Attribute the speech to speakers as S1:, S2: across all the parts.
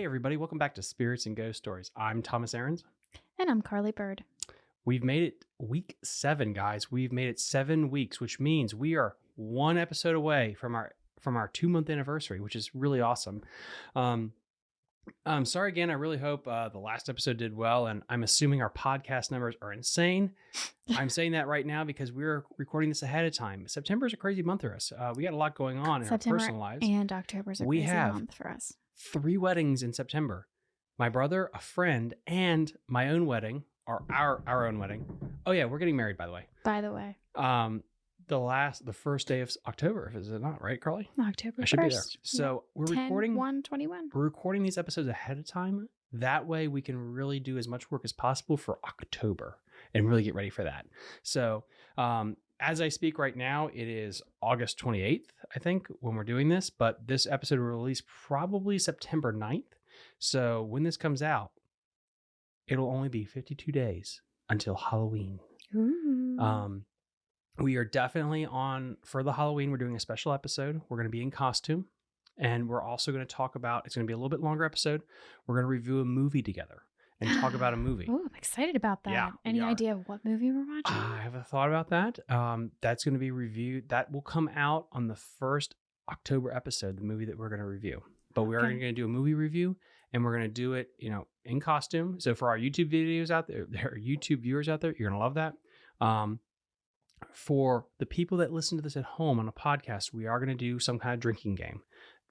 S1: Hey, everybody, welcome back to Spirits and Ghost Stories. I'm Thomas Aarons.
S2: And I'm Carly Bird.
S1: We've made it week seven, guys. We've made it seven weeks, which means we are one episode away from our from our two month anniversary, which is really awesome. Um, I'm sorry again. I really hope uh, the last episode did well, and I'm assuming our podcast numbers are insane. I'm saying that right now because we're recording this ahead of time. September is a crazy month for us. Uh, we got a lot going on in
S2: September
S1: our personal lives.
S2: And October's a
S1: We
S2: crazy
S1: have-
S2: month for us.
S1: Three weddings in September. My brother, a friend, and my own wedding, or our our own wedding. Oh yeah, we're getting married by the way.
S2: By the way,
S1: Um, the last, the first day of October, is it not right, Carly?
S2: October
S1: I should
S2: 1st.
S1: be there. So we're
S2: 10,
S1: recording.
S2: 121.
S1: We're recording these episodes ahead of time. That way, we can really do as much work as possible for October and really get ready for that. So, um, as I speak right now, it is August 28th, I think, when we're doing this, but this episode will release probably September 9th. So, when this comes out, it'll only be 52 days until Halloween.
S2: Ooh.
S1: Um, we are definitely on for the Halloween. We're doing a special episode. We're going to be in costume, and we're also going to talk about. It's going to be a little bit longer episode. We're going to review a movie together and talk about a movie.
S2: Ooh, I'm excited about that.
S1: Yeah,
S2: Any idea of what movie we're watching?
S1: I have a thought about that. Um, that's going to be reviewed. That will come out on the first October episode. The movie that we're going to review. But we are
S2: Okay.
S1: going to do a movie review, and we're going to do it, you know, in costume. So for our YouTube videos out there, there are YouTube viewers out there, you're going to love that. Um, for the people that listen to this at home on a podcast, we are going to do some kind of drinking game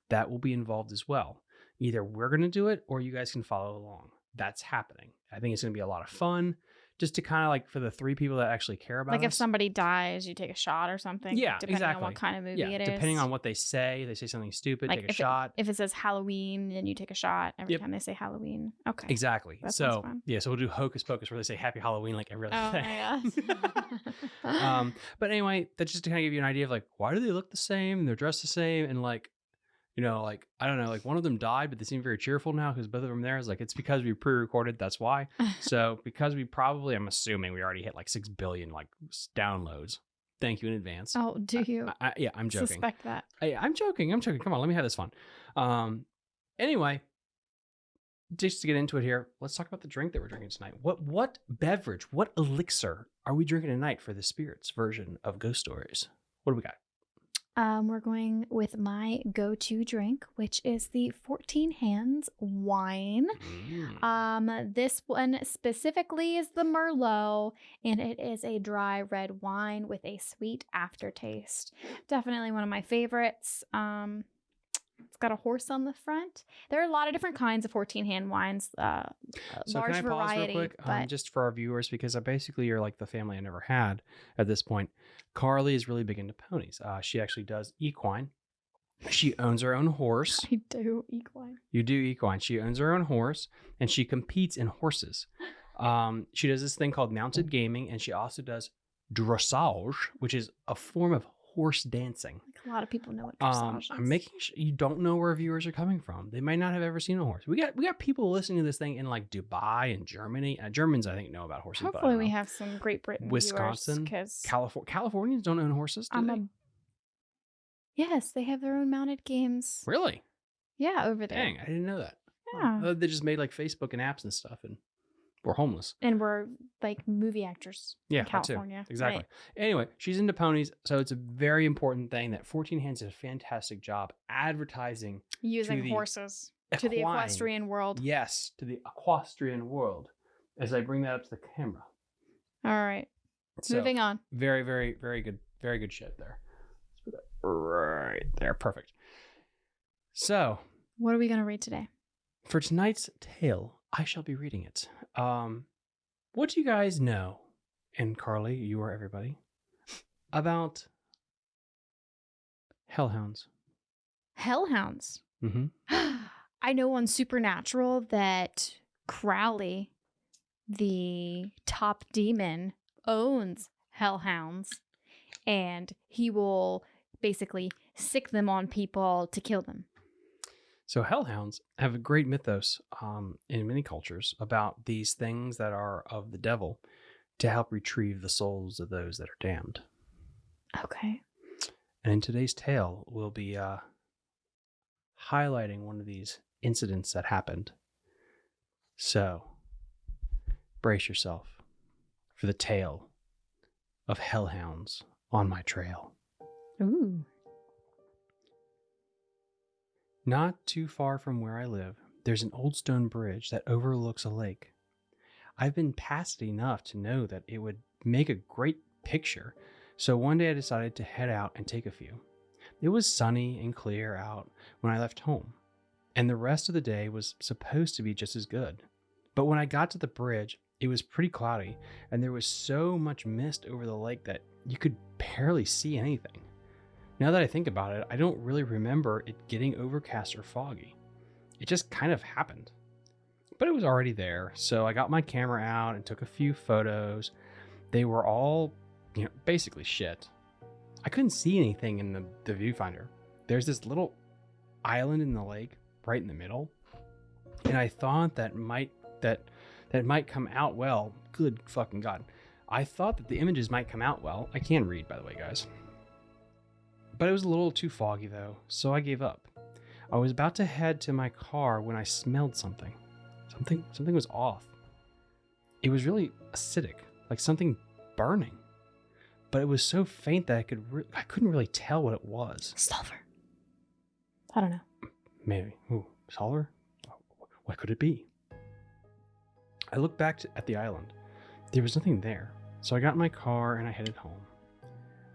S1: that will be involved as well. Either we're going to do it or you guys can follow along. That's happening. I think it's going to be a lot of fun just to kind of like for the three people that actually care about
S2: like if somebody dies, you take a shot or something.
S1: Yeah,
S2: depending on
S1: exactly.
S2: what kind of movie
S1: yeah,
S2: it is.
S1: depending on what they say, they say something stupid,
S2: Like
S1: take a
S2: if it-
S1: shot.
S2: If it says Halloween, then you take a shot every
S1: Yep.
S2: time they say Halloween. Okay.
S1: Exactly.
S2: That
S1: so yeah, so we'll do hocus pocus where they say Happy Halloween like every other
S2: Oh
S1: thing. um, but anyway, that's just to kind of give you an idea of like why do they look the same and they're dressed the same and like, you know, like I don't know, like one of them died, but they seem very cheerful now because both of them there is like it's because we pre-recorded. That's why. so because we probably, I'm assuming we already hit like six billion like downloads. Thank you in advance.
S2: oh, do you
S1: I, I- yeah, I'm joking.
S2: suspect that?
S1: Hey, I'm joking. I'm joking. Come on, let me have this fun. Um, anyway, just to get into it here, let's talk about the drink that we're drinking tonight. What what beverage, what elixir are we drinking tonight for the spirits version of Ghost Stories? What do we got?
S2: Um, we're going with my go-to drink, which is the 14 Hands wine.
S1: Mm.
S2: Um, this one specifically is the Merlot, and it is a dry red wine with a sweet aftertaste. Definitely one of my favorites. Um, it's got a horse on the front. There are a lot of different kinds of 14 hand wines, uh,
S1: So
S2: large
S1: can I pause
S2: variety.
S1: real quick, um, just for our viewers, because I basically you're like the family I never had at this point. Carly is really big into ponies. Uh, she actually does equine. She owns her own horse.
S2: I do equine.
S1: You do equine. She owns her own horse and she competes in horses. Um, she does this thing called mounted gaming and she also does dressage, which is a form of horse dancing.
S2: A lot of people know what
S1: Um,
S2: is.
S1: I'm making sure you don't know where viewers are coming from. They might not have ever seen a horse. We got we got people listening to this thing in like Dubai and Germany. Uh, Germans, I think, know about horses.
S2: Hopefully, we
S1: know.
S2: have some Great Britain
S1: Wisconsin,
S2: because
S1: California. Californians don't own horses. Do they?
S2: a yes, they have their own mounted games.
S1: Really?
S2: Yeah, over there.
S1: Dang, I didn't know that.
S2: Yeah.
S1: Uh, they just made like Facebook and apps and stuff, and we're homeless.
S2: and we're like movie actors.
S1: Yeah,
S2: in. California.
S1: Exactly.
S2: right?
S1: Anyway, she's into ponies, so it's a very important thing that 14 Hands does a fantastic job advertising.
S2: Using horses to the equestrian world.
S1: Yes, to the equestrian world. As I bring that up to the camera.
S2: All right,
S1: So,
S2: moving on.
S1: Very, very, very good, very good shit there. Let's put that right there. Perfect. So
S2: What are we gonna read today?
S1: for tonight's tale, I shall be reading it. Um, what do you guys know, and Carly, you are everybody, about hellhounds?
S2: Hellhounds.
S1: Mm-hmm.
S2: I know on Supernatural that Crowley, the top demon, owns hellhounds, and he will basically sick them on people to kill them.
S1: So hellhounds have a great mythos um, in many cultures about these things that are of the devil to help retrieve the souls of those that are damned.
S2: Okay.
S1: And in today's tale, we'll be uh, highlighting one of these incidents that happened. So, brace yourself for the tale of hellhounds on my trail.
S2: Ooh.
S1: Not too far from where I live, there's an old stone bridge that overlooks a lake. I've been past it enough to know that it would make a great picture, so one day I decided to head out and take a few. It was sunny and clear out when I left home, and the rest of the day was supposed to be just as good. But when I got to the bridge, it was pretty cloudy, and there was so much mist over the lake that you could barely see anything. Now that I think about it, I don't really remember it getting overcast or foggy. It just kind of happened. But it was already there, so I got my camera out and took a few photos. They were all, you know, basically shit. I couldn't see anything in the, the viewfinder. There's this little island in the lake right in the middle. And I thought that might that that might come out well. Good fucking god. I thought that the images might come out well. I can read by the way, guys. But it was a little too foggy though, so I gave up. I was about to head to my car when I smelled something. Something something was off. It was really acidic, like something burning. But it was so faint that I could re- I couldn't really tell what it was.
S2: Sulfur. I don't know.
S1: Maybe. Ooh, solver? What could it be? I looked back to, at the island. There was nothing there, so I got in my car and I headed home.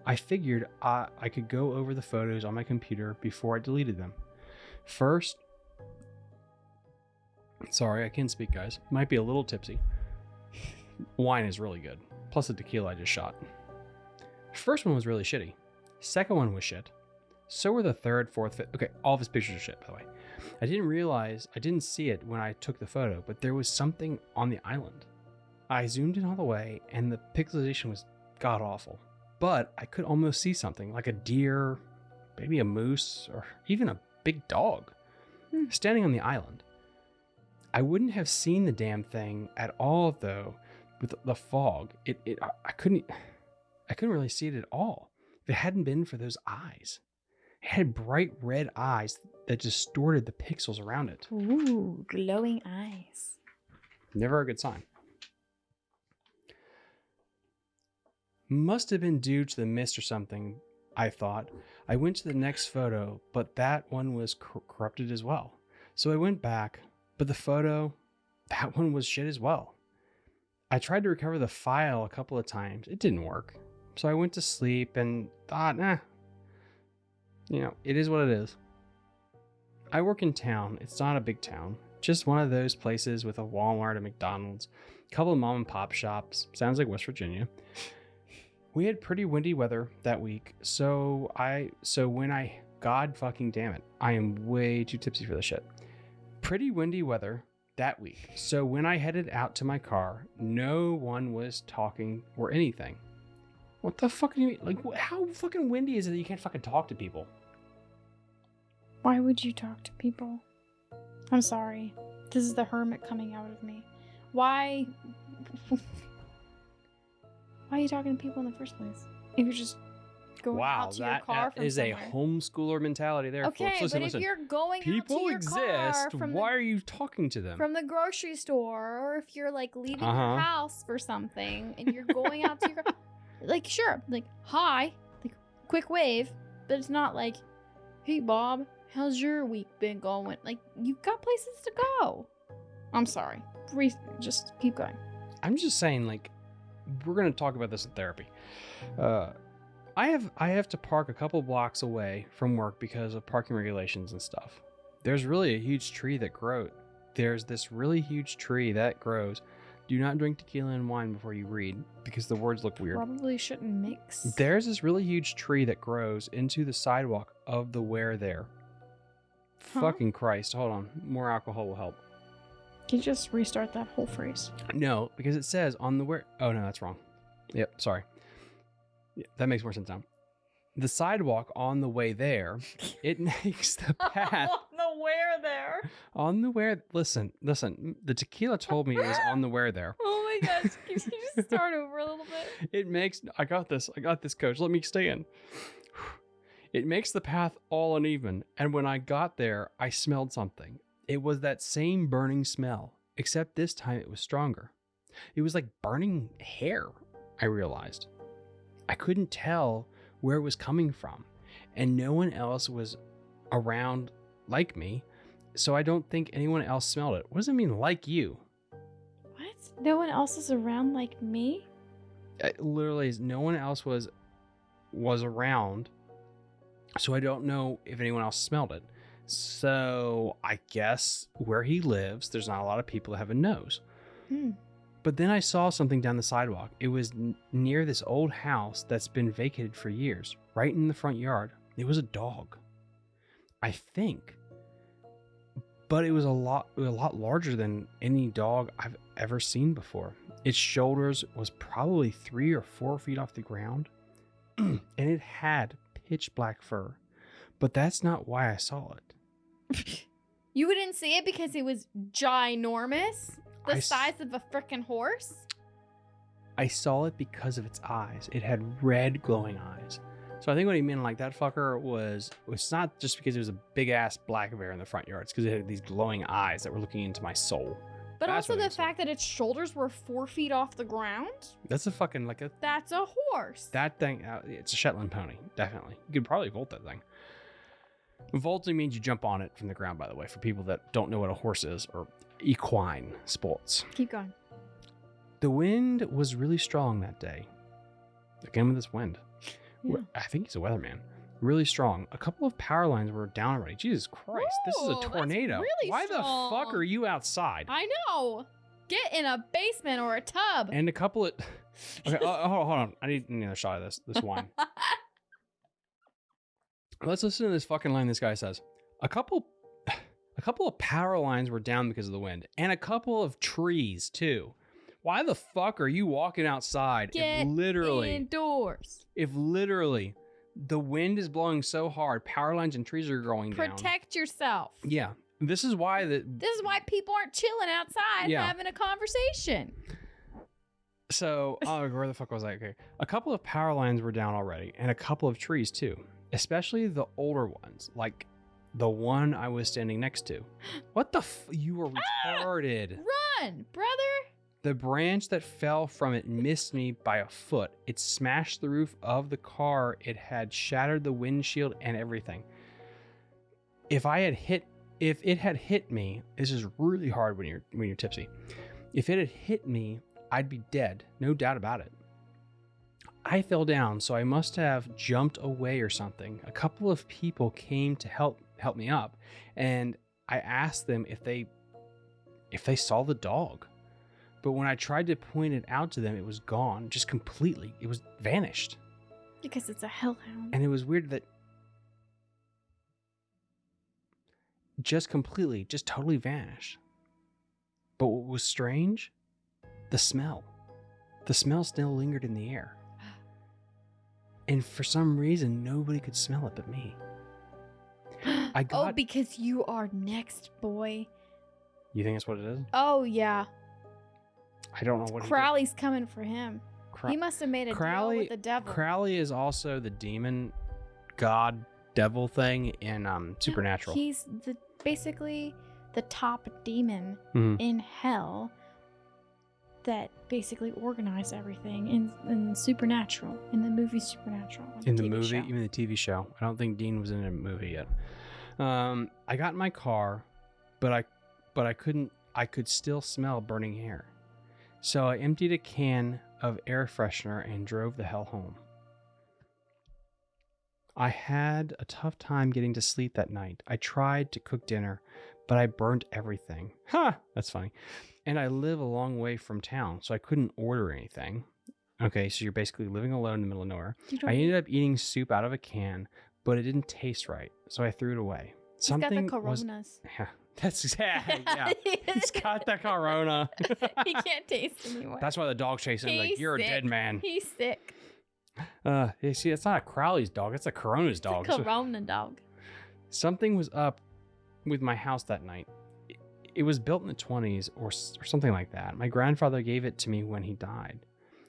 S1: I figured I, I could go over the photos on my computer before I deleted them. First, sorry, I can't speak, guys. Might be a little tipsy. Wine is really good, plus the tequila I just shot. First one was really shitty. Second one was shit. So were the third, fourth, fifth. Okay, all of his pictures are shit, by the way. I didn't realize, I didn't see it when I took the photo, but there was something on the island. I zoomed in all the way, and the pixelization was god awful. But I could almost see something, like a deer, maybe a moose, or even a big dog,
S2: Hmm.
S1: standing on the island. I wouldn't have seen the damn thing at all, though, with the fog. It, it, I, I couldn't, I couldn't really see it at all if it hadn't been for those eyes. It had bright red eyes that distorted the pixels around it.
S2: Ooh, glowing eyes.
S1: Never a good sign. Must have been due to the mist or something, I thought. I went to the next photo, but that one was cor- corrupted as well. So I went back, but the photo, that one was shit as well. I tried to recover the file a couple of times. It didn't work. So I went to sleep and thought, nah, you know, it is what it is. I work in town. It's not a big town. Just one of those places with a Walmart, a McDonald's, a couple of mom and pop shops. Sounds like West Virginia. We had pretty windy weather that week, so I so when I God fucking damn it, I am way too tipsy for this shit. Pretty windy weather that week. So when I headed out to my car, no one was talking or anything. What the fuck do you mean? Like, how fucking windy is it that you can't fucking talk to people?
S2: Why would you talk to people? I'm sorry. This is the hermit coming out of me. Why? Why are you talking to people in the first place? If you're just going
S1: wow,
S2: out to your
S1: that,
S2: car
S1: that
S2: from
S1: is a
S2: somewhere.
S1: homeschooler mentality there,
S2: Okay,
S1: folks. Listen,
S2: but
S1: listen.
S2: if you're going out to
S1: People
S2: your car
S1: exist.
S2: from
S1: Why
S2: the,
S1: are you talking to them?
S2: from the grocery store, or if you're like leaving
S1: Uh-huh.
S2: your house for something and you're going out to your car, like sure, like hi, like quick wave, but it's not like, hey Bob, how's your week been going? Like you've got places to go. I'm sorry. Re- just keep going.
S1: I'm just saying, like, we're gonna talk about this in therapy. Uh, I have I have to park a couple blocks away from work because of parking regulations and stuff. There's really a huge tree that grows. There's this really huge tree that grows. Do not drink tequila and wine before you read because the words look weird.
S2: Probably shouldn't mix.
S1: There's this really huge tree that grows into the sidewalk of the where there.
S2: Huh?
S1: Fucking Christ. Hold on. More alcohol will help.
S2: Can you just restart that whole phrase?
S1: No, because it says on the where. Oh, no, that's wrong. Yep, sorry. Yeah, that makes more sense now. The sidewalk on the way there, it makes the path on
S2: the where there.
S1: on the where. Listen, listen. The tequila told me it was on the where there.
S2: Oh my gosh. Can you just start over a little bit?
S1: It makes. I got this. I got this, coach. Let me stay in. It makes the path all uneven. And when I got there, I smelled something. It was that same burning smell, except this time it was stronger. It was like burning hair, I realized. I couldn't tell where it was coming from, and no one else was around like me, so I don't think anyone else smelled it. What does it mean, like you?
S2: What? No one else is around like me?
S1: It literally, is- no one else was was around, so I don't know if anyone else smelled it. So I guess where he lives, there's not a lot of people that have a nose.
S2: Hmm.
S1: But then I saw something down the sidewalk. It was n- near this old house that's been vacated for years, right in the front yard. It was a dog. I think. But it was a lot a lot larger than any dog I've ever seen before. Its shoulders was probably 3 or 4 feet off the ground, and it had pitch black fur. But that's not why I saw it.
S2: You wouldn't see it because it was ginormous? The
S1: I
S2: size of a freaking horse?
S1: I saw it because of its eyes. It had red glowing eyes. So I think what he meant like that fucker was it's not just because it was a big ass black bear in the front yard. It's because it had these glowing eyes that were looking into my soul.
S2: But
S1: That's
S2: also the fact that its shoulders were four feet off the ground?
S1: That's a fucking like a
S2: That's a horse.
S1: that thing. Uh, it's a Shetland pony, definitely. You could probably vault that thing. Vaulting means you jump on it from the ground. By the way, for people that don't know what a horse is or equine sports.
S2: Keep going.
S1: The wind was really strong that day. Again with this wind.
S2: Yeah.
S1: I think he's a weatherman. Really strong. A couple of power lines were down already. Jesus Christ, this is a tornado.
S2: really
S1: Why the fuck are you outside?
S2: I know. Get in a basement or a tub.
S1: And a couple of Okay, uh, hold on, hold on. I need another shot of this this wine. Let's listen to this fucking line this guy says. A couple a couple of power lines were down because of the wind, and a couple of trees too. Why the fuck are you walking outside
S2: Get
S1: if literally
S2: Indoors.
S1: if literally the wind is blowing so hard, power lines and trees are going down?
S2: Protect yourself.
S1: Yeah. This is why the
S2: This is why people aren't chilling outside
S1: Yeah.
S2: having a conversation.
S1: so oh where the fuck was I? Okay. A couple of power lines were down already, and a couple of trees too. Especially the older ones, like the one I was standing next to. What the f- you were ah! retarded.
S2: Run, brother.
S1: The branch that fell from it missed me by a foot. It smashed the roof of the car. It had shattered the windshield and everything. If I had hit if it had hit me, this is really hard when you're when you're tipsy. If it had hit me, I'd be dead, no doubt about it. I fell down, so I must have jumped away or something. A couple of people came to help help me up, and I asked them if they if they saw the dog. But when I tried to point it out to them, it was gone, just completely. It was vanished.
S2: Because it's a hellhound.
S1: And it was weird that just completely, just totally vanished. But what was strange? The smell. The smell still lingered in the air. And for some reason, nobody could smell it but me. I got.
S2: oh, because you are next, boy.
S1: You think that's what it is?
S2: Oh yeah,
S1: I don't know what.
S2: Crowley's coming for him.
S1: Crow-
S2: he must have made a
S1: Crowley-
S2: deal with the devil.
S1: Crowley is also the demon god devil thing in um Supernatural.
S2: He's the basically the top demon
S1: Mhm.
S2: in hell that basically organized everything in, in Supernatural, in the movie Supernatural.
S1: in the
S2: TV
S1: movie,
S2: show.
S1: even the TV show. I don't think Dean was in a movie yet. Um, I got in my car, but I, but I couldn't. I could still smell burning hair, so I emptied a can of air freshener and drove the hell home. I had a tough time getting to sleep that night. I tried to cook dinner, but I burnt everything. Ha! That's funny. And I live a long way from town, so I couldn't order anything. Okay, so you're basically living alone in the middle of nowhere. I ended up eating soup out of a can, but it didn't taste right, so I threw it away.
S2: He's got the
S1: Something was
S2: coronas.
S1: yeah, that's yeah, yeah. He's got the corona.
S2: he can't taste anymore.
S1: That's why the dog's chasing him. Like
S2: He's
S1: you're a dead man.
S2: He's sick.
S1: Uh, you see, it's not a Crowley's dog. It's a Corona's dog.
S2: It's a corona dog.
S1: something was up with my house that night. It, was built in the 20s or, or something like that. My grandfather gave it to me when he died.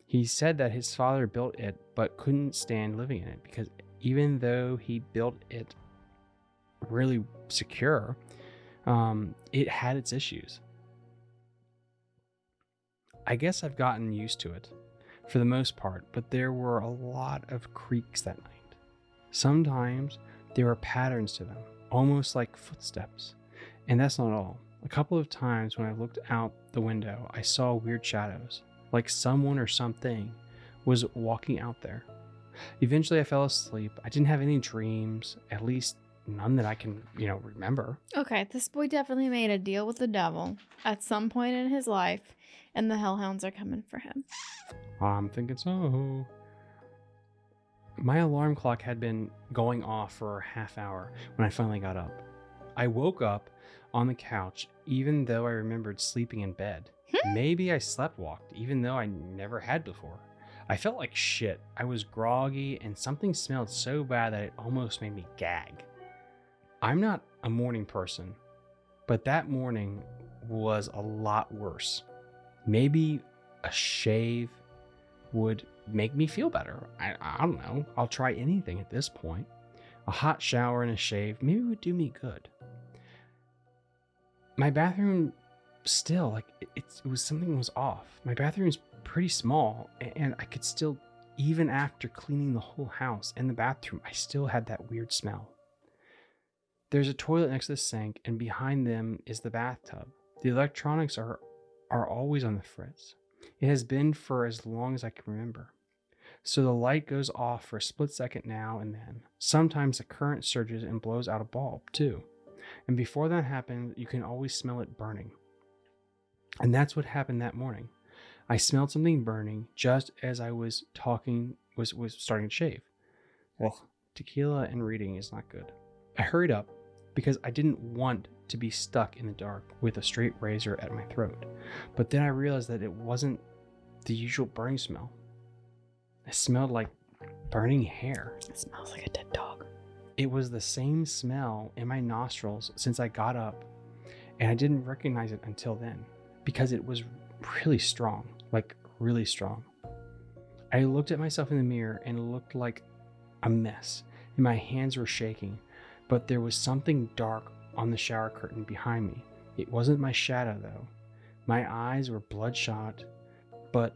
S1: He said that his father built it but couldn't stand living in it because even though he built it really secure, Um, it had its issues. I guess I've gotten used to it for the most part, but there were a lot of creaks that night. Sometimes there were patterns to them, almost like footsteps. And that's not all. A couple of times when I looked out the window, I saw weird shadows, like someone or something was walking out there. Eventually, I fell asleep. I didn't have any dreams, at least none that I can, you know, remember.
S2: Okay, this boy definitely made a deal with the devil at some point in his life, and the hellhounds are coming for him.
S1: I'm thinking so. My alarm clock had been going off for a half hour when I finally got up. I woke up on the couch, even though I remembered sleeping in bed. Hmm? Maybe I slept walked, even though I never had before. I felt like shit. I was groggy, and something smelled so bad that it almost made me gag. I'm not a morning person, but that morning was a lot worse. Maybe a shave would make me feel better. I, I don't know. I'll try anything at this point. A hot shower and a shave maybe would do me good. My bathroom still like it, it was something was off. My bathroom's pretty small and I could still even after cleaning the whole house and the bathroom, I still had that weird smell. There's a toilet next to the sink and behind them is the bathtub. The electronics are are always on the fritz. It has been for as long as I can remember. So the light goes off for a split second now and then. Sometimes the current surges and blows out a bulb, too. And before that happens, you can always smell it burning. And that's what happened that morning. I smelled something burning just as I was talking, was, was starting to shave. Well, tequila and reading is not good. I hurried up because I didn't want to be stuck in the dark with a straight razor at my throat. But then I realized that it wasn't the usual burning smell. It smelled like burning hair.
S2: It smells like a dead dog.
S1: It was the same smell in my nostrils since I got up, and I didn't recognize it until then because it was really strong like really strong. I looked at myself in the mirror and looked like a mess, and my hands were shaking, but there was something dark on the shower curtain behind me. It wasn't my shadow, though. My eyes were bloodshot, but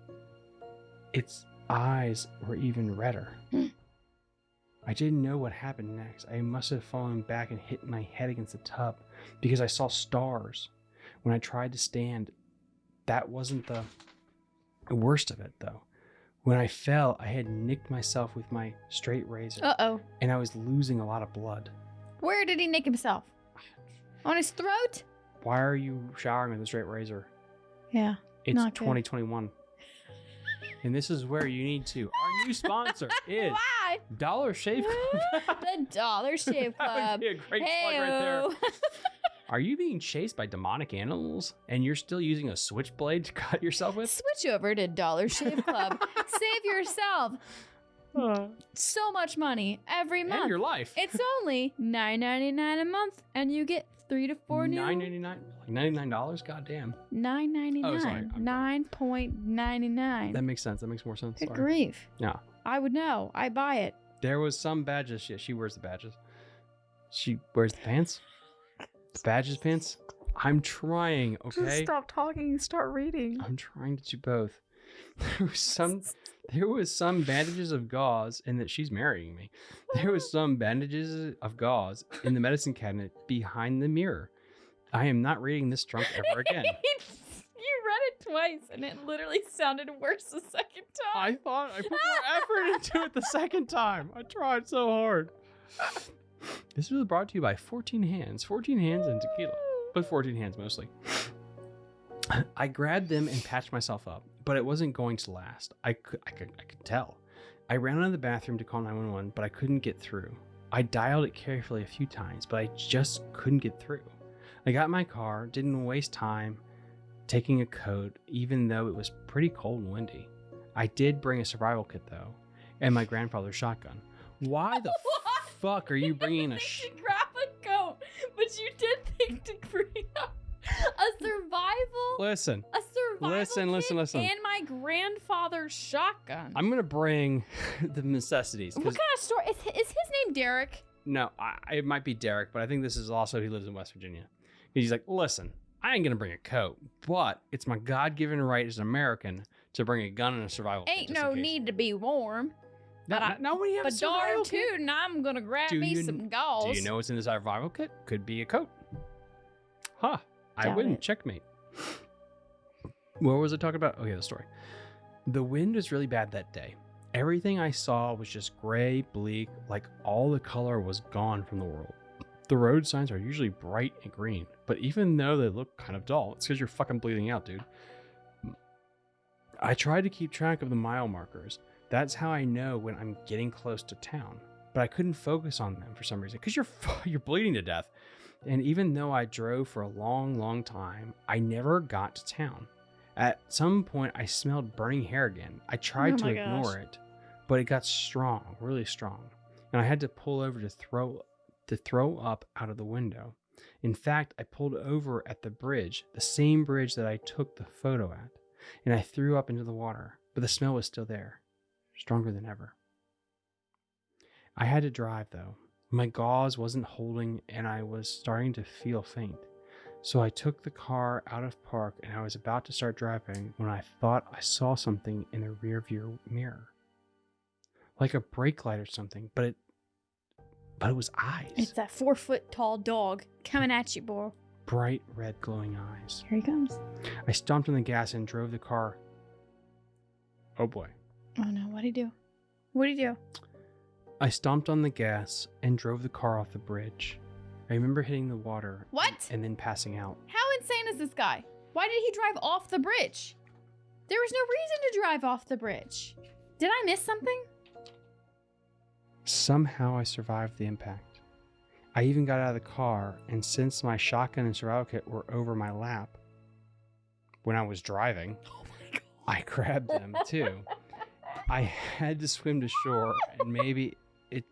S1: its eyes were even redder. I didn't know what happened next. I must have fallen back and hit my head against the tub because I saw stars. When I tried to stand, that wasn't the worst of it, though. When I fell, I had nicked myself with my straight razor,
S2: Uh oh.
S1: and I was losing a lot of blood.
S2: Where did he nick himself? On his throat?
S1: Why are you showering with a straight razor?
S2: Yeah.
S1: It's
S2: Not good.
S1: 2021. and this is where you need to. Our new sponsor is
S2: Why?
S1: Dollar Shave Club.
S2: the Dollar Shave Club.
S1: that would
S2: Club.
S1: be a great plug right there. Are you being chased by demonic animals and you're still using a switchblade to cut yourself with?
S2: Switch over to Dollar Shave Club. Save yourself so much money every month.
S1: and your life.
S2: It's only nine ninety nine a month, and you get three to four new.
S1: Nine ninety nine, like ninety nine dollars. God damn,
S2: Nine ninety
S1: Oh, sorry,
S2: nine.
S1: I'm
S2: Nine point ninety nine.
S1: that makes sense. That makes more sense.
S2: Good
S1: Sorry.
S2: grief.
S1: Yeah.
S2: I would know. I buy it.
S1: There was some badges. Yeah, she wears the badges. She wears the pants. The badges pants. I'm trying. Okay.
S2: stop talking and start reading.
S1: I'm trying to do both. There was some. There was some bandages of gauze, and that she's marrying me. There was some bandages of gauze in the medicine cabinet behind the mirror. I am not reading this drunk ever again.
S2: You read it twice, and it literally sounded worse the second time.
S1: I thought I put more effort into it the second time. I tried so hard. This was brought to you by 14 Hands. 14 Hands and tequila, but 14 Hands mostly. I grabbed them and patched myself up, but it wasn't going to last. I could, I could, I could tell. I ran out of the bathroom to call 911, but I couldn't get through. I dialed it carefully a few times, but I just couldn't get through. I got in my car, didn't waste time taking a coat, even though it was pretty cold and windy. I did bring a survival kit though, and my grandfather's shotgun. Why the fuck are you bringing a sh-
S2: to grab a coat, but you did think to bring up a survival,
S1: Listen,
S2: a survival
S1: listen,
S2: kit
S1: listen, listen.
S2: and my grandfather's shotgun.
S1: I'm gonna bring the necessities.
S2: What kind of story is, is his name? Derek.
S1: no, I, it might be Derek, but I think this is also he lives in West Virginia. He's like, listen, I ain't gonna bring a coat, but it's my God-given right as an American to bring a gun and a survival. kit
S2: Ain't no need to be warm. But I-
S1: no, when you have a
S2: But darn
S1: survival kit.
S2: tootin', I'm gonna grab
S1: Do
S2: me
S1: you-
S2: some gauze.
S1: Do you know what's in the survival kit? Could be a coat. Huh. I
S2: Doubt
S1: win.
S2: it.
S1: Checkmate. What was I talking about? Oh, okay, the story. The wind was really bad that day. Everything I saw was just gray, bleak, like all the color was gone from the world. The road signs are usually bright and green, but even though they look kind of dull, it's because you're fucking bleeding out, dude. I tried to keep track of the mile markers. That's how I know when I'm getting close to town. But I couldn't focus on them for some reason because you're you're bleeding to death. And even though I drove for a long, long time, I never got to town. At some point, I smelled burning hair again. I tried
S2: Oh
S1: to ignore
S2: gosh.
S1: it, but it got strong, really strong, and I had to pull over to throw to throw up out of the window. In fact, I pulled over at the bridge, the same bridge that I took the photo at, and I threw up into the water, but the smell was still there, stronger than ever. I had to drive though. My gauze wasn't holding and I was starting to feel faint. So I took the car out of park and I was about to start driving when I thought I saw something in the rear view mirror. Like a brake light or something, but it but it was eyes.
S2: It's that four foot tall dog coming at you, boy.
S1: bright red glowing eyes.
S2: Here he comes.
S1: I stomped on the gas and drove the car. Oh boy.
S2: Oh no, what'd he do? What'd he do?
S1: I stomped on the gas and drove the car off the bridge. I remember hitting the water
S2: What?
S1: and then passing out.
S2: How insane is this guy? Why did he drive off the bridge? There was no reason to drive off the bridge. Did I miss something?
S1: Somehow I survived the impact. I even got out of the car, and since my shotgun and survival kit were over my lap when I was driving,
S2: Oh.
S1: I grabbed them too. I had to swim to shore, and maybe it,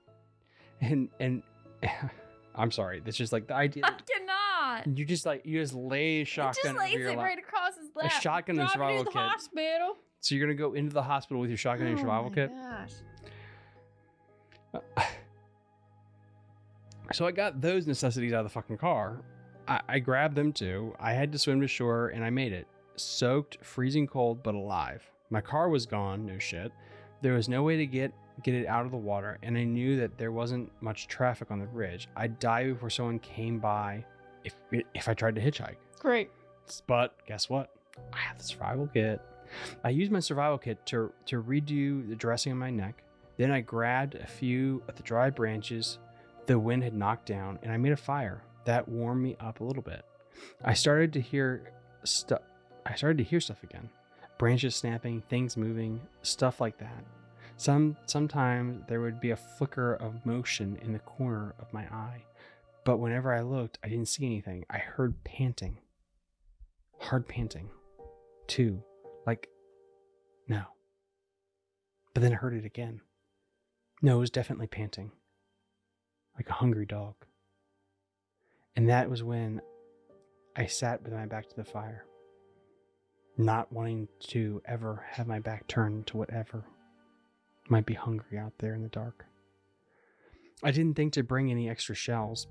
S1: and and I'm sorry. That's just like the idea.
S2: I cannot.
S1: You just like you just lay a shotgun
S2: just lays it right across his lap.
S1: A shotgun and survival
S2: you to the
S1: kit.
S2: hospital.
S1: So you're gonna go into the hospital with your shotgun and your
S2: Oh
S1: survival
S2: my
S1: kit.
S2: Gosh.
S1: So I got those necessities out of the fucking car. I, I grabbed them too. I had to swim to shore and I made it. Soaked, freezing cold, but alive. My car was gone, no shit. There was no way to get get it out of the water, and I knew that there wasn't much traffic on the bridge. I'd die before someone came by if if I tried to hitchhike.
S2: Great.
S1: But guess what? I have the survival kit. I used my survival kit to to redo the dressing on my neck. Then I grabbed a few of the dry branches the wind had knocked down, and I made a fire that warmed me up a little bit. I started to hear stuff. I started to hear stuff again, branches snapping, things moving, stuff like that. Some sometimes there would be a flicker of motion in the corner of my eye, but whenever I looked, I didn't see anything. I heard panting, hard panting, too, like no. But then I heard it again. No, it was definitely panting like a hungry dog. And that was when I sat with my back to the fire, not wanting to ever have my back turned to whatever might be hungry out there in the dark. I didn't think to bring any extra shells.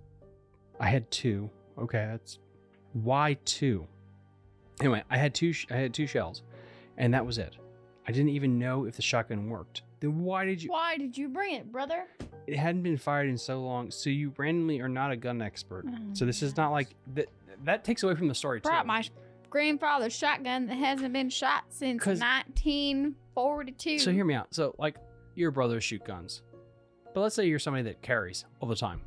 S1: I had two. Okay, that's why two. Anyway, I had two. I had two shells, and that was it. I didn't even know if the shotgun worked. Then why did you?
S2: Why did you bring it, brother?
S1: It hadn't been fired in so long, so you randomly are not a gun expert.
S2: Oh
S1: so this is not like mm. that. That takes away from the story too.
S2: Brought my grandfather's shotgun that hasn't been shot since
S1: 'Cause-
S2: 1942.
S1: So hear me out. So like your brothers shoot guns, but let's say you're somebody that carries all the time.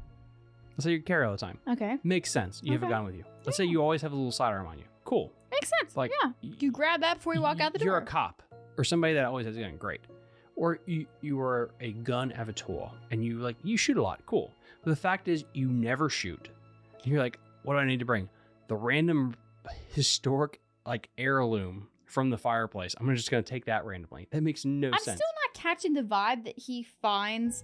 S1: Let's say you carry all the time.
S2: Okay.
S1: Makes sense. You have a
S2: Okay.
S1: gun with you. Let's say you always have a little sidearm on you. Cool.
S2: Makes sense.
S1: Like
S2: yeah. You grab that before you walk out the door.
S1: You're a cop or somebody that always has a gun. Great. Or you you are a gun avatar and you like you shoot a lot. Cool. But the fact is you never shoot. And you're like, what do I need to bring? The random historic like heirloom from the fireplace. I'm just gonna take that randomly. That makes no sense.
S2: I'm
S1: sense.
S2: still not catching the vibe that he finds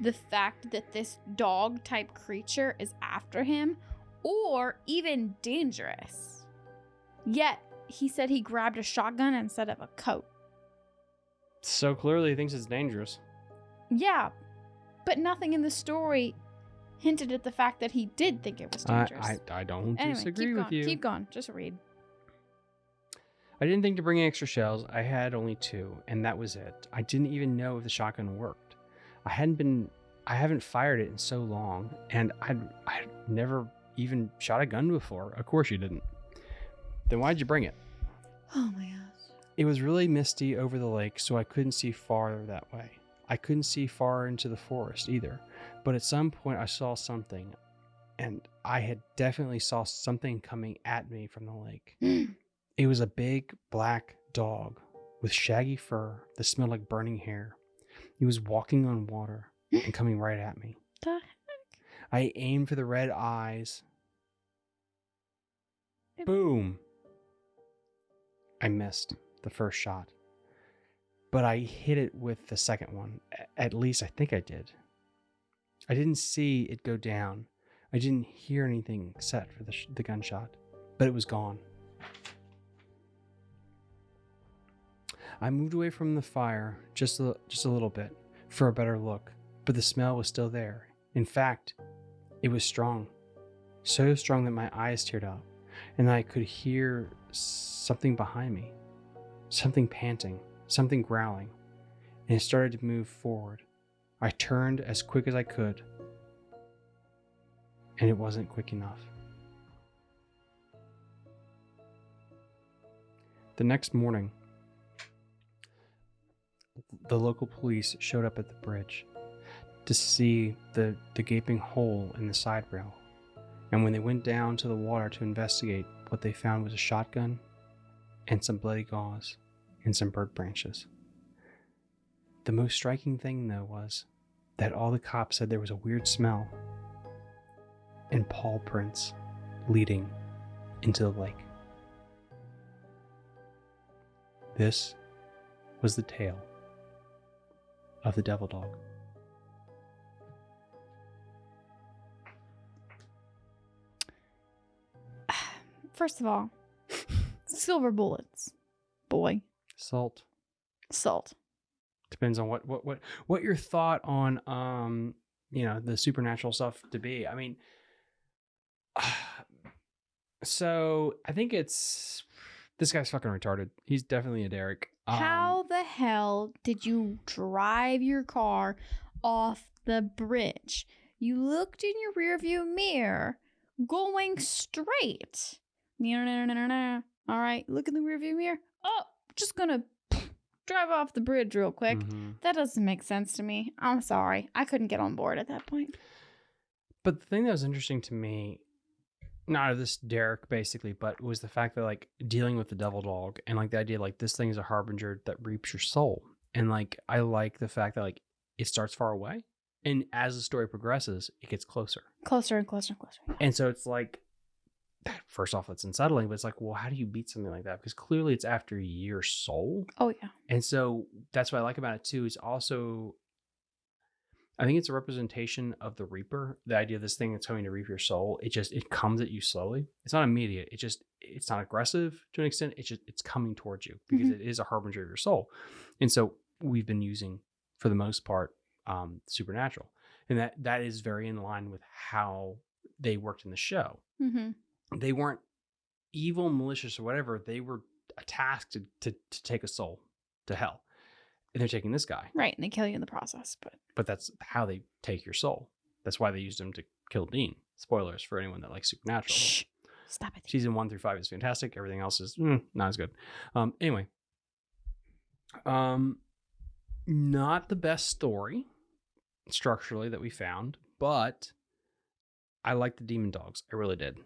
S2: the fact that this dog type creature is after him or even dangerous. Yet he said he grabbed a shotgun instead of a coat.
S1: So clearly he thinks it's dangerous.
S2: Yeah, but nothing in the story hinted at the fact that he did think it was dangerous.
S1: I, I don't
S2: anyway,
S1: disagree
S2: keep
S1: with
S2: going.
S1: you.
S2: Keep going. Just read.
S1: I didn't think to bring extra shells. I had only two, and that was it. I didn't even know if the shotgun worked. I hadn't been, I haven't fired it in so long, and I'd, I'd never even shot a gun before. Of course you didn't. Then why'd you bring it?
S2: Oh my gosh.
S1: It was really misty over the lake, so I couldn't see farther that way. I couldn't see far into the forest either. But at some point, I saw something, and I had definitely saw something coming at me from the lake. It was a big black dog with shaggy fur that smelled like burning hair. He was walking on water and coming right at me.
S2: The heck?
S1: I aimed for the red eyes. Boom. I missed the first shot. But I hit it with the second one. At least I think I did. I didn't see it go down. I didn't hear anything except for the, sh- the gunshot, but it was gone. I moved away from the fire just a, just a little bit for a better look, but the smell was still there. In fact, it was strong. So strong that my eyes teared up, and I could hear something behind me. Something panting, something growling, and it started to move forward. I turned as quick as I could, and it wasn't quick enough. The next morning, the local police showed up at the bridge to see the, the gaping hole in the side rail. And when they went down to the water to investigate, what they found was a shotgun and some bloody gauze and some bird branches. The most striking thing, though, was that all the cops said there was a weird smell and paw prints leading into the lake. This was the tale of the devil dog.
S2: First of all, silver bullets, boy,
S1: Salt.
S2: salt.
S1: depends on what what what what your thought on um you know the supernatural stuff to be i mean so i think it's this guy's fucking retarded he's definitely a derek Um,
S2: How the hell did you drive your car off the bridge? You looked in your rearview mirror going straight. All right, look in the rearview mirror. Oh, just gonna drive off the bridge real quick.
S1: mhm.
S2: That doesn't make sense to me. I'm sorry. I couldn't get on board at that point.
S1: but the thing that was interesting to me not of this derek basically but was the fact that like dealing with the devil dog and like the idea like this thing is a harbinger that reaps your soul and like i like the fact that like it starts far away and as the story progresses it gets closer
S2: Closer and closer and closer.
S1: And so it's like, first off, it's unsettling, but it's like, well, how do you beat something like that? Because clearly it's after your soul.
S2: Oh yeah.
S1: And so that's what I like about it too. Is also, I think it's a representation of the Reaper. The idea of this thing that's coming to reap your soul. It just it comes at you slowly. It's not immediate. It just it's not aggressive to an extent. It's just it's coming towards you because
S2: Mhm.
S1: it is a harbinger of your soul. And so we've been using, for the most part, um, supernatural, and that that is very in line with how they worked in the show
S2: Mm-hmm.
S1: They weren't evil, malicious, or whatever. They were tasked to, to, to take a soul to hell. And they're taking this guy.
S2: Right, and they kill you in the process. But
S1: But that's how they take your soul. That's why they used him to kill Dean. Spoilers for anyone that likes Supernatural.
S2: shh, stop it.
S1: Season one through five is fantastic. Everything else is mm, not as good. Um, anyway, um, not the best story structurally that we found, but I like the demon dogs. I really did.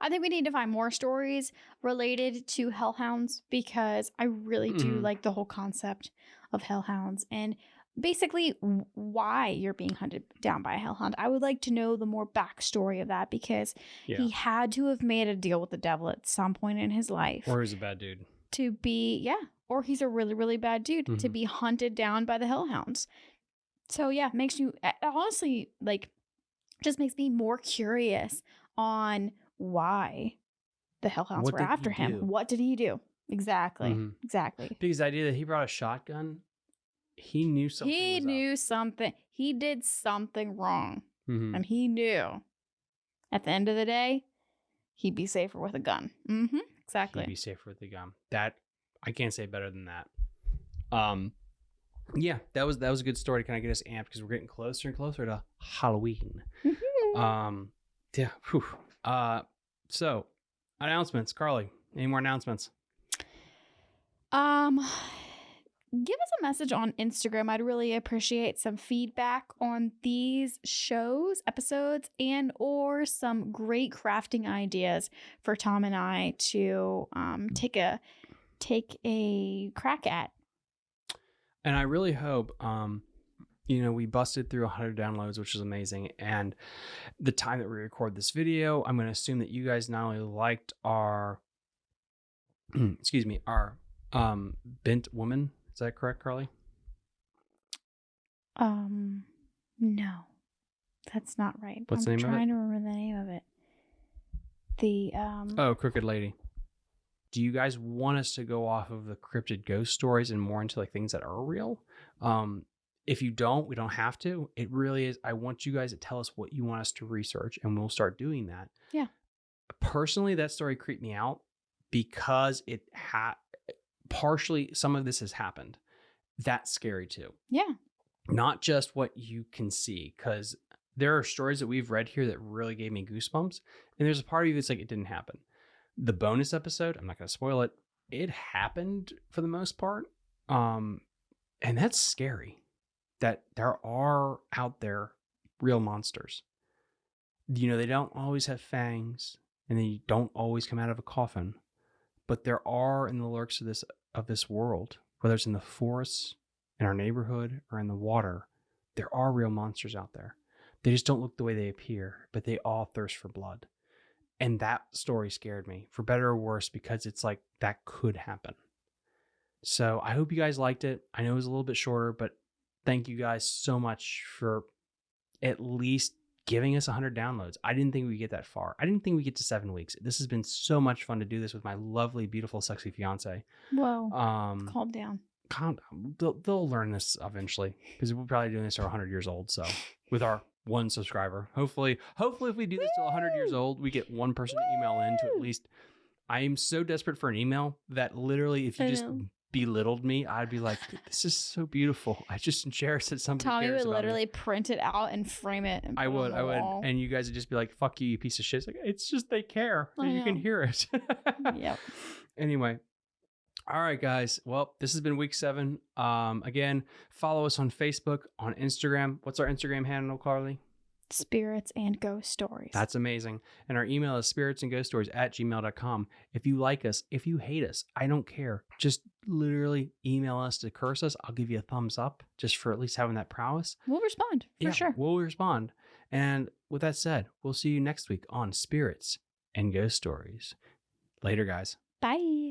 S2: I think we need to find more stories related to hellhounds because I really do
S1: Mhm.
S2: like the whole concept of hellhounds and basically why you're being hunted down by a hellhound. I would like to know the more backstory of that because
S1: Yeah.
S2: he had to have made a deal with the devil at some point in his life
S1: Or he's a bad dude.
S2: to be, yeah, or he's a really, really bad dude to
S1: Mhm.
S2: be hunted down by the hellhounds. So, yeah, makes you honestly like just makes me more curious on why the hellhounds
S1: What
S2: were after him.
S1: do?
S2: What did he do? Exactly.
S1: Mhm.
S2: Exactly.
S1: Because the idea that he brought a shotgun, he knew something.
S2: he
S1: was up.
S2: knew something. He did something wrong.
S1: Mhm.
S2: and he knew at the end of the day he'd be safer with a gun. Mm-hmm. Exactly.
S1: He'd be safer with the gun. That I can't say better than that. Um, yeah, that was that was a good story to kind of get us amped because we're getting closer and closer to Halloween.
S2: Mhm.
S1: Um, yeah. Whew. Uh, so announcements, Carly. Any more announcements?
S2: Um, give us a message on Instagram. I'd really appreciate some feedback on these shows, episodes, and or some great crafting ideas for Tom and I to um, take a take a crack at.
S1: And I really hope, um, you know, we busted through 100 downloads, which is amazing. And the time that we record this video, I'm going to assume that you guys not only liked our, excuse me, our um, bent woman. Is that correct, Carly?
S2: Um, no, that's not right.
S1: What's the
S2: I'm
S1: name of it?
S2: trying to remember the name of it. The um.
S1: Oh, Crooked Lady. Do you guys want us to go off of the cryptid ghost stories and more into like things that are real? Um, if you don't, we don't have to. It really is. I want you guys to tell us what you want us to research, and we'll start doing that.
S2: Yeah.
S1: Personally, that story creeped me out because it had partially some of this has happened. That's scary too
S2: Yeah.
S1: not just what you can see because there are stories that we've read here that really gave me goosebumps and there's a part of you that's like it didn't happen the bonus episode i'm not going to spoil it it happened for the most part um and that's scary that there are out there real monsters you know they don't always have fangs and they don't always come out of a coffin but there are in the lurks of this of this world whether it's in the forests in our neighborhood or in the water, there are real monsters out there. They just don't look the way they appear, but they all thirst for blood. And that story scared me, for better or worse, because it's like that could happen. So I hope you guys liked it. I know it was a little bit shorter, but thank you guys so much for at least giving us 100 downloads. I didn't think we'd get that far. I didn't think we'd get to seven weeks. This has been so much fun to do this with my lovely, beautiful, sexy fiance.
S2: Whoa.
S1: Um,
S2: Calm down.
S1: calm down. They'll, they'll learn this eventually because we're probably doing this till 100 years old. So with our one subscriber, hopefully, hopefully if we do this till 100 years old, we get one person to email in to at least. I am so desperate for an email that literally, if you
S2: I
S1: just
S2: know.
S1: belittled me, I'd be like, "This is so beautiful." I just cherish that somebody
S2: Tommy would
S1: about me.
S2: literally print it out and frame it. And
S1: I
S2: put it on
S1: would, I would,
S2: wall.
S1: and you guys would just be like, "Fuck you, you piece of shit." It's, like, it's just they care,
S2: I
S1: you can hear it.
S2: Yep.
S1: Anyway, all right, guys. Well, this has been week seven. Um, again, follow us on Facebook, on Instagram. What's our Instagram handle, Carly?
S2: Spirits and ghost stories.
S1: That's amazing. And our email is spirits and ghost stories at gmail.com. If you like us, if you hate us, I don't care. Just literally email us to curse us. I'll give you a thumbs up just for at least having that prowess.
S2: we'll respond for
S1: Yeah,
S2: sure.
S1: We'll respond. And with that said, we'll see you next week on Spirits and Ghost Stories. Later, guys.
S2: Bye.